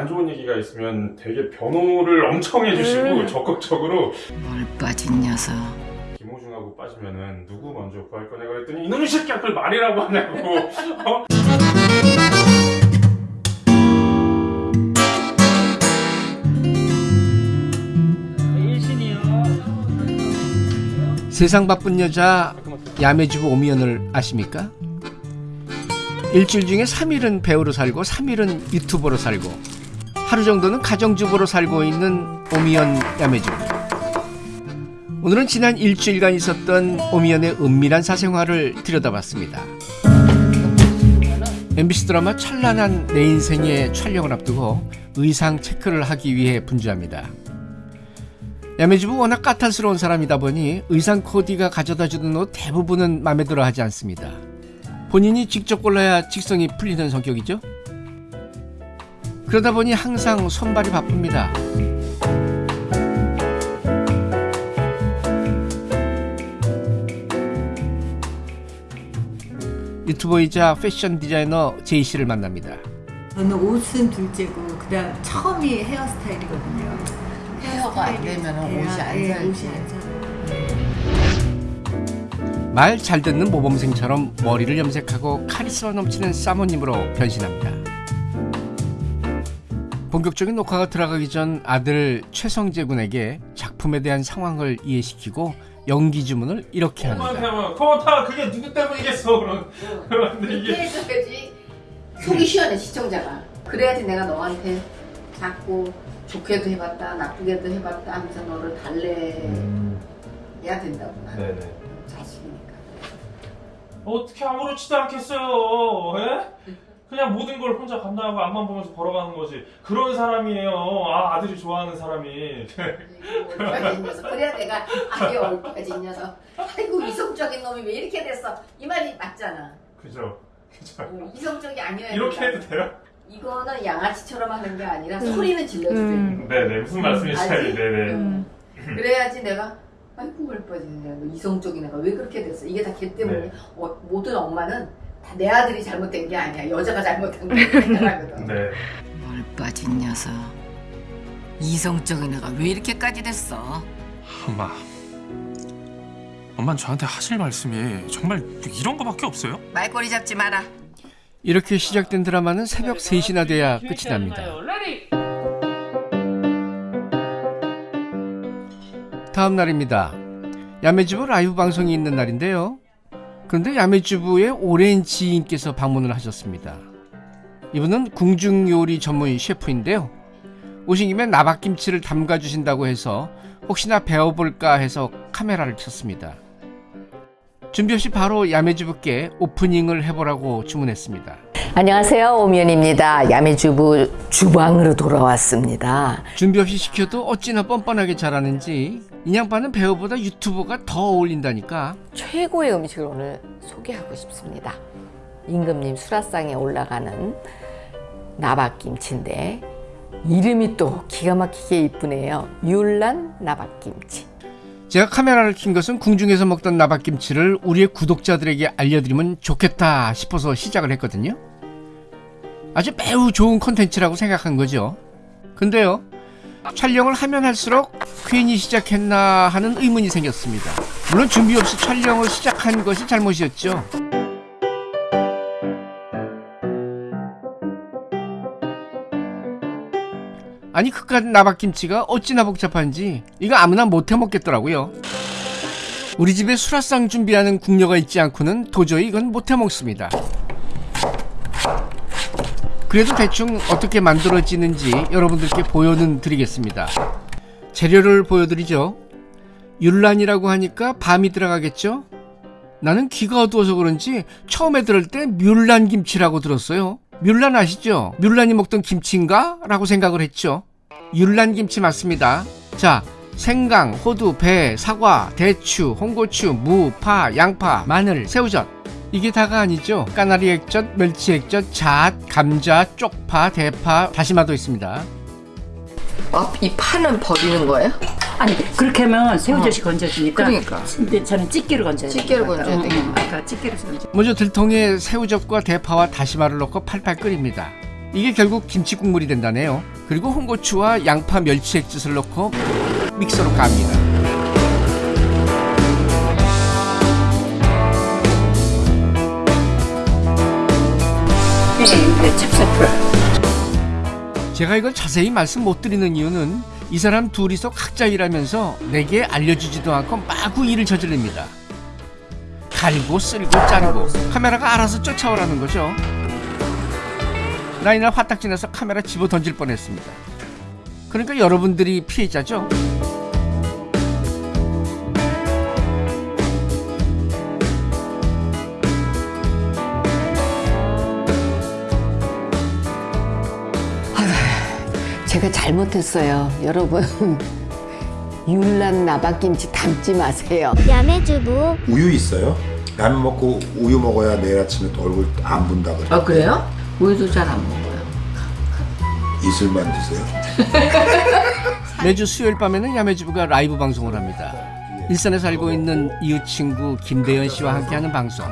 안 좋은 얘기가 있으면 되게 변호를 엄청 해주시고 음. 적극적으로 뭘 빠진 녀석. 김호중하고 빠지면은 누구 먼저 구할 거냐 그랬더니 이놈의 새끼야 그걸 말이라고 하냐고 어? 세상 바쁜 여자 야매주부 오미연을 아십니까? 일주일 중에 3일은 배우로 살고 3일은 유튜버로 살고 하루 정도는 가정주부로 살고 있는 오미연 야매주부 오늘은 지난 일주일간 있었던 오미연의 은밀한 사생활을 들여다봤습니다 MBC 드라마 찬란한 내 인생의 촬영을 앞두고 의상 체크를 하기 위해 분주합니다 야매주부 워낙 까탈스러운 사람이다 보니 의상 코디가 가져다 주는 옷 대부분은 마음에 들어 하지 않습니다. 본인이 직접 골라야 직성이 풀리는 성격이죠. 그러다 보니 항상 손발이 바쁩니다. 유튜버이자 패션 디자이너 제이 씨를 만납니다. 저는 옷은 둘째고 그다음 처음이 헤어스타일이거든요. 헤어가 안 되면은 옷이 안 예, 살지. 옷이 안 살아요. 말잘 듣는 모범생처럼 머리를 염색하고 카리스마 넘치는 사모님으로 변신합니다. 본격적인 녹화가 들어가기 전 아들 최성재 군에게 작품에 대한 상황을 이해시키고 연기 주문을 이렇게 엄마한테 합니다. 하면 코타. 그게 누구 때문이겠어? 그런 그런데 이렇게. 이게 해줘야지. 속이 시원해 시청자가. 그래야지 내가 너한테 자꾸 좋게도 해봤다 나쁘게도 해봤다 하면서 너를 달래야 된다고 나는 네네. 자식이니까. 어떻게 아무렇지도 않겠어요 예? 그냥 모든 걸 혼자 감당하고 앞만 보면서 걸어가는 거지. 그런 사람이에요. 아 아들이 좋아하는 사람이. 얼빠진 녀석 그래야 내가 아이 얼빠진 녀석. 아이고 이성적인 놈이 왜 이렇게 됐어? 이 말이 맞잖아. 그죠. 그죠. 어, 이성적이 아니어야 이렇게. 해도 돼요? 이거는 양아치처럼 하는 게 아니라 소리는 질러줘야 돼 음. 네네. 무슨 말씀이신지? 알지? 네네. 음. 그래야지 내가 아이고 얼빠진 녀석 이성적인 애가 왜 그렇게 됐어? 이게 다 걔 때문에 네. 어, 모든 엄마는 다 내 아들이 잘못된 게 아니야 여자가 잘못한 게 생각하거든 네 뭘 빠진 녀석. 이성적인 애가 왜 이렇게까지 됐어? 엄마. 엄만 저한테 하실 말씀이 정말 이런 거밖에 없어요? 말꼬리 잡지 마라. 이렇게 시작된 드라마는 새벽 3시나 돼야 끝이 납니다. 다음 날입니다. 야매주부 라이브 방송이 있는 날인데요. 그런데 야매주부의 오랜 지인께서 방문을 하셨습니다. 이분은 궁중 요리 전문 셰프인데요. 오신 김에 나박김치를 담가주신다고 해서 혹시나 배워볼까 해서 카메라를 켰습니다. 준비 없이 바로 야매주부께 오프닝을 해보라고 주문했습니다. 안녕하세요. 오면입니다. 야매주부 주방으로 돌아왔습니다. 준비 없이 시켜도 어찌나 뻔뻔하게 잘하는지 인양반은 배우보다 유튜버가 더 어울린다니까 최고의 음식을 오늘 소개하고 싶습니다. 임금님 수라상에 올라가는 나박김치인데 이름이 또 기가 막히게 이쁘네요. 율란 나박김치. 제가 카메라를 킨 것은 궁중에서 먹던 나박김치를 우리의 구독자들에게 알려드리면 좋겠다 싶어서 시작을 했거든요 아주 매우 좋은 컨텐츠라고 생각한 거죠 근데요 촬영을 하면 할수록 괜히 시작했나 하는 의문이 생겼습니다. 물론 준비 없이 촬영을 시작한 것이 잘못이었죠. 아니 그깟 나박김치가 어찌나 복잡한지 이거 아무나 못해 먹겠더라고요. 우리 집에 수라상 준비하는 궁녀가 있지 않고는 도저히 이건 못해 먹습니다 그래도 대충 어떻게 만들어지는지 여러분들께 보여는 드리겠습니다 재료를 보여드리죠 율란이라고 하니까 밤이 들어가겠죠 나는 귀가 어두워서 그런지 처음에 들을 때 뮬란 김치라고 들었어요. 뮬란 아시죠? 뮬란이 먹던 김치인가? 라고 생각을 했죠. 율란 김치 맞습니다. 자, 생강, 호두, 배, 사과, 대추, 홍고추, 무, 파, 양파, 마늘, 새우젓. 이게 다가 아니죠. 까나리 액젓, 멸치 액젓, 잣, 감자, 쪽파, 대파, 다시마도 있습니다. 어, 이 파는 버리는 거예요? 아니 그렇게 하면 새우젓이 건져지니까 그러니까. 근데 저는 찌개로 건져야 돼요 찌개로 건져야 되겠네. 아까 찌개로 건져 먼저 들통에 새우젓과 대파와 다시마를 넣고 팔팔 끓입니다. 이게 결국 김치 국물이 된다네요. 그리고 홍고추와 양파 멸치 액젓을 넣고 믹서로 갑니다. 네, 찹쌀풀. 제가 이걸 자세히 말씀 못 드리는 이유는 이 사람 둘이서 각자 일하면서 내게 알려주지도 않고 마구 일을 저지릅니다. 갈고 쓸고 자르고 카메라가 알아서 쫓아오라는 거죠. 나 이날 화딱지 나서 카메라 집어 던질 뻔했습니다. 그러니까 여러분들이 피해자죠. 제가 잘못했어요. 여러분. 율란 나박김치 담지 마세요. 야매주부 우유 있어요? 라면 먹고 우유 먹어야 내일 아침에 또 얼굴 안 분다 그래. 아 그래요? 우유도 잘 안 먹어요. 이슬만 드세요. 매주 수요일 밤에는 야매주부가 라이브 방송을 합니다. 일산에 살고 있는 이웃 친구 김대현 씨와 함께하는 방송.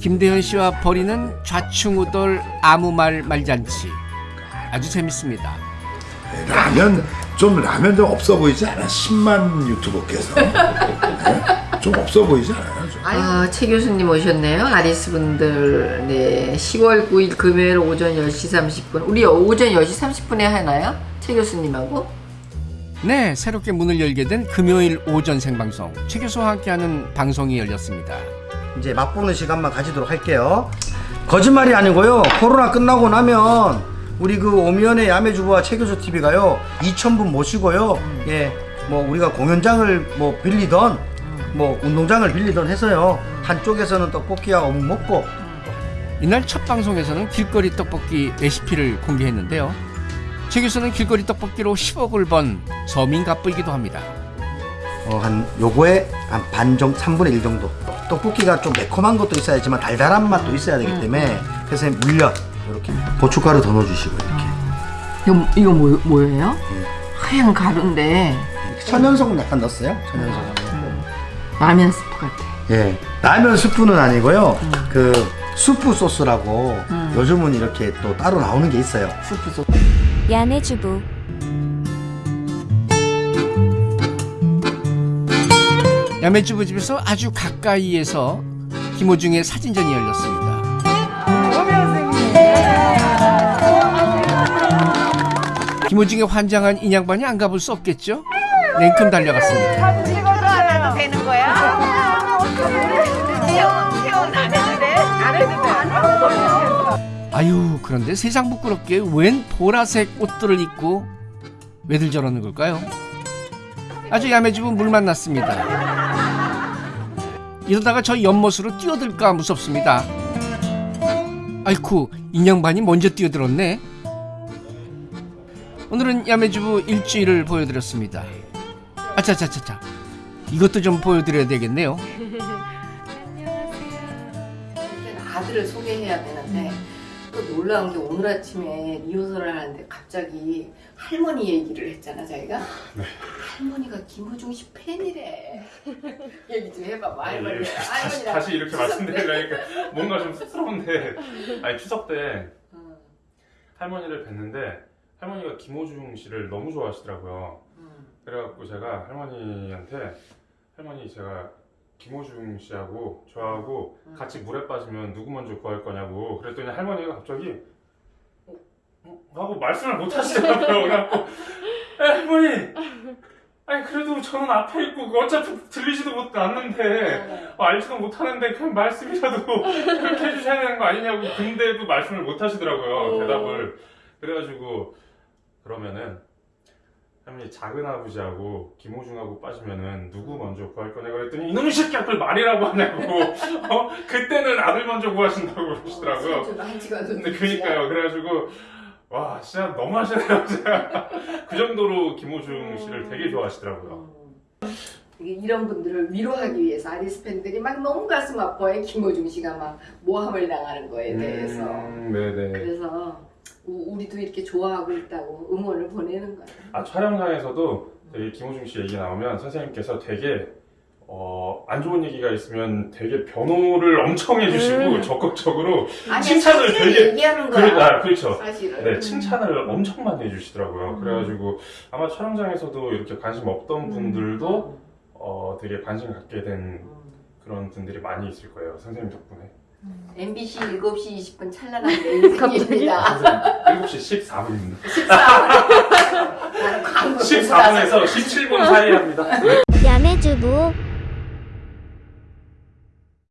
김대현 씨와 벌이는 좌충우돌 아무 말 말잔치. 아주 재밌습니다. 네, 라면 좀 라면 좀 없어 보이지 않아? 10만 유튜버께서 네? 좀 없어 보이지 않아요? 좀? 아, 최 교수님 오셨네요. 아리스 분들. 네. 10월 9일 금요일 오전 10시 30분. 우리 오전 10시 30분에 하나요? 최 교수님하고? 네, 새롭게 문을 열게 된 금요일 오전 생방송 최 교수와 함께하는 방송이 열렸습니다. 이제 맛보는 시간만 가지도록 할게요. 거짓말이 아니고요. 코로나 끝나고 나면 우리 그 오미연의 야매주부와 최교수 TV가요 2,000분 모시고요. 예, 뭐 우리가 공연장을 뭐 빌리던 뭐 운동장을 빌리던 해서요. 한쪽에서는 떡볶이와 어묵 먹고. 이날 첫 방송에서는 길거리 떡볶이 레시피를 공개했는데요. 최 교수는 길거리 떡볶이로 10억을 번 서민 갑부이기도 합니다. 어, 한 요거에 한 반 정도 3분의 1 정도. 떡볶이가 좀 매콤한 것도 있어야지만 달달한 맛도 있어야 되기 때문에 그래서 물엿 이렇게 고춧가루 더 넣어주시고 이렇게. 이거, 이거 뭐, 뭐예요? 하얀 가루인데. 천연소금 약간 넣었어요? 천연소금 라면 스프 같아. 예. 라면 스프는 아니고요. 그 수프 소스라고 요즘은 이렇게 또 따로 나오는 게 있어요. 스프 소스. 야매주부. 야매주부 집에서 아주 가까이에서 김호중의 사진전이 열렸습니다. 김호중의 환장한 인양반이 안 가볼 수 없겠죠? 냉큼 달려갔습니다. 아유 그런데 세상 부끄럽게 웬 보라색 옷들을 입고 왜들 저러는 걸까요? 아주 야매주부 물 만났습니다. 이러다가 저 연못으로 뛰어들까 무섭습니다. 아이쿠 인양반이 먼저 뛰어들었네. 오늘은 야매주부 일주일을 보여드렸습니다. 아차차차차 이것도 좀 보여드려야 되겠네요. 아들을 소개해야 되는데 또 놀라운 게 오늘 아침에 리허설을 하는데 갑자기 할머니 얘기를 했잖아 자기가 할머니가 김호중 씨 팬이래 얘기 좀 해봐봐 할머니 다시, 할머니랑 다시 이렇게. 말씀드리려니까 뭔가 좀 쑥스러운데 아니 추석 때 음, 할머니를 뵀는데 할머니가 김호중 씨를 너무 좋아하시더라고요. 음. 그래갖고 제가 할머니한테 할머니 제가 김호중 씨하고 저하고 음. 같이 물에 빠지면 누구 먼저 구할 거냐고 그랬더니 할머니가 갑자기 어? 어? 하고 말씀을 못 하시더라고요. 그래갖고 에, 할머니 아니 그래도 저는 앞에 있고 어차피 들리지도 못 않는데 어, 알지도 못하는데 그냥 말씀이라도 그렇게 해주셔야 되는 거 아니냐고 근데도 말씀을 못 하시더라고요 대답을 그래가지고 그러면은 할머니 작은 아버지하고 김호중하고 빠지면은 누구 먼저 구할 거냐고 그랬더니 이놈의 새끼야 그걸 말이라고 하냐고. 어? 그때는 아들 먼저 구하신다고 그러시더라고요. 좀 한지가 근데 그니까요. 그래가지고 와 진짜 너무 하시네요 제가 그 정도로 김호중 씨를 되게 좋아하시더라고요. 이게 이런 분들을 위로하기 위해서 아리스 팬들이 막 너무 가슴 아파해 김호중 씨가 막 모함을 당하는 거에 대해서. 음, 네네. 그래서 우- 우리도 이렇게 좋아하고 있다고 응원을 보내는 거야. 아 촬영장에서도 되게 김호중 씨 얘기 나오면 선생님께서 되게 어, 안 좋은 얘기가 있으면 되게 변호를 엄청 해주시고 음. 적극적으로 아니 칭찬을 사실 되게 얘기하는 거야. 그래, 아, 그렇죠. 사실은. 네, 칭찬을 엄청 많이 해주시더라고요. 음. 그래가지고 아마 촬영장에서도 이렇게 관심 없던 분들도 어, 되게 관심 갖게 된 그런 분들이 많이 있을 거예요. 선생님 덕분에. MBC 7시 20분 찬란한. 선생님 7시 14분입니다. 14분. 나는 광고 14분에서 17분 사이에 합니다. 야매주부